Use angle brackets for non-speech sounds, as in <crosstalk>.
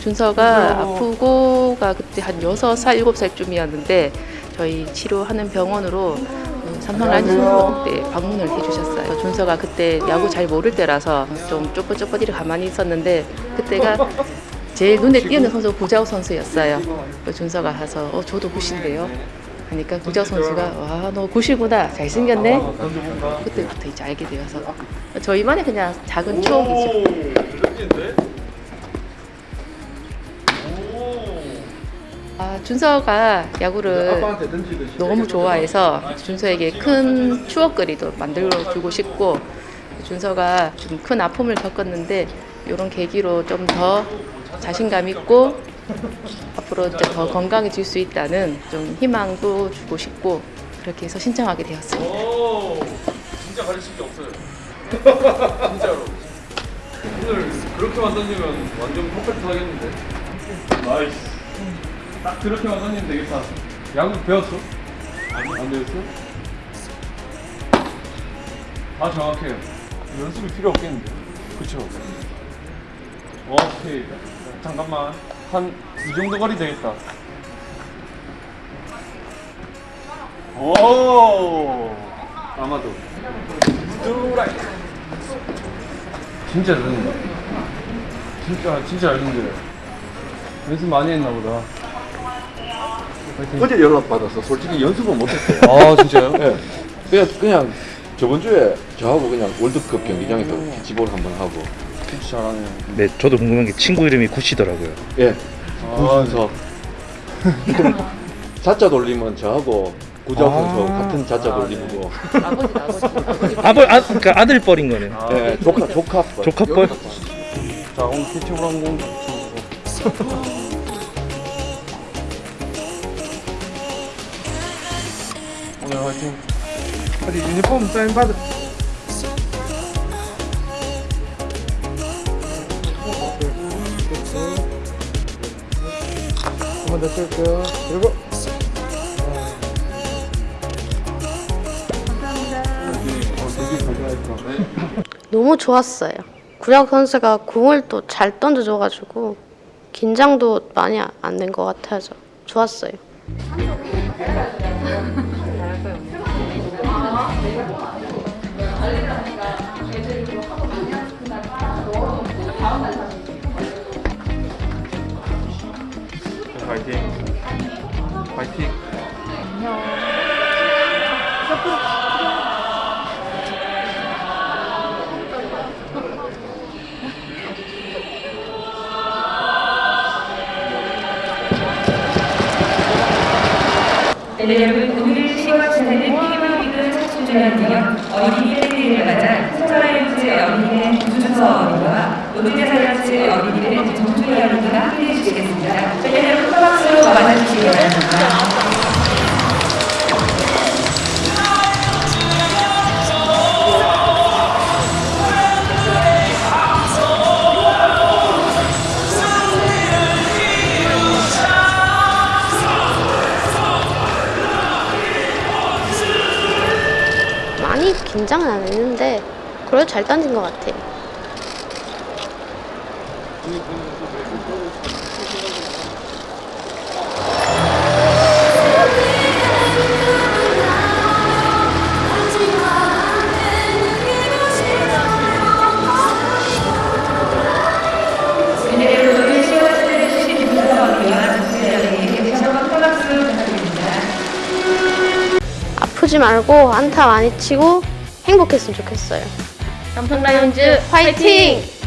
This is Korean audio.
준서가 아프고 가 그때 한 6살, 7살쯤이었는데 저희 치료하는 병원으로 음, 삼성 라이즈 손목 때 방문을 해주셨어요. 준서가 그때 야구 잘 모를 때라서 좀 쪼뼛쪼뼛 이렇게 가만히 있었는데 그때가 제일 눈에 띄는 선수가 구자욱 선수였어요. 그 준서가 가서 어 저도 굿인데요. 하니까 구자욱 선수가 와 너 굿이구나 잘생겼네. 그때부터 이제 알게 되어서 저희만의 그냥 작은 추억이죠. 아, 준서가 야구를 너무 좋아해서 준서에게 큰 추억거리도 만들어 주고 싶고 준서가 좀 큰 아픔을 겪었는데 이런 계기로 좀 더 자신감 있고 앞으로 이제 더 건강해질 수 있다는 좀 희망도 주고 싶고 그렇게 해서 신청하게 되었습니다. 오, 진짜 가르칠 게 없어요. 진짜로. 오늘 그렇게만 던지면 완전 perfect 하겠는데. nice. 딱 그렇게만 던지면 되겠다. 야구 배웠어? 아니, 안 배웠어? 다 정확해요. 연습이 필요 없겠는데. 그쵸? 오케이. 잠깐만. 한 이 정도 거리 되겠다. 오! 아마도. 스트라이크. 진짜 잘 던진다. 진짜, 진짜 잘 던져요. 연습 많이 했나 보다. 어제 연락 받아서 솔직히 연습은 못했어요. 아, 진짜요? 예. <laughs> 그냥 그냥 저번 주에 저하고 그냥 월드컵 경기장에서 캐치볼 한번 하고 잘하네요. 네, 저도 궁금한 게 친구 이름이 굿이더라고요. 예 아, 구준석 자자 돌리면 저하고 구자욱 아. 선수 같은 자자 돌리고 아버지 아버지 아버지 아버, 아, 그러니까 아들 뻘인 거네. 아, 예 조카 조카 조카 뻘? 자, 오늘 캐치볼 한공 <laughs> 오늘 화이팅. 어디 유니폼 사인 받을 한번 더 쓸게요 그리고 너무 좋았어요. 구약 선수가 공을 또 잘 던져줘가지고 긴장도 많이 안 된 것 같아서 좋았어요. 화이팅. 화이팅. 네, 여러분 오늘 10월 지나는 K리그 40주년 기념 어린이 팬데이를 맞아 스타라이즈 어린이대 구준서 어린이와 롯데자이언츠 어린이대 정준희 어린이가 함께해 주시겠습니다. 네, 여러분 큰 박수로 맞아주시기 바랍니다. 긴장은 안 했는데 그래도 잘 던진 것 같아요. 네, 여러분 오늘 10월 지나는 주신 구준서 어린이와 정준희 어린이에게 다시 한번 큰 박수 부탁드립니다. 아프지 말고 안타 많이 치고 행복했으면 좋겠어요. 삼성 라이온즈 화이팅!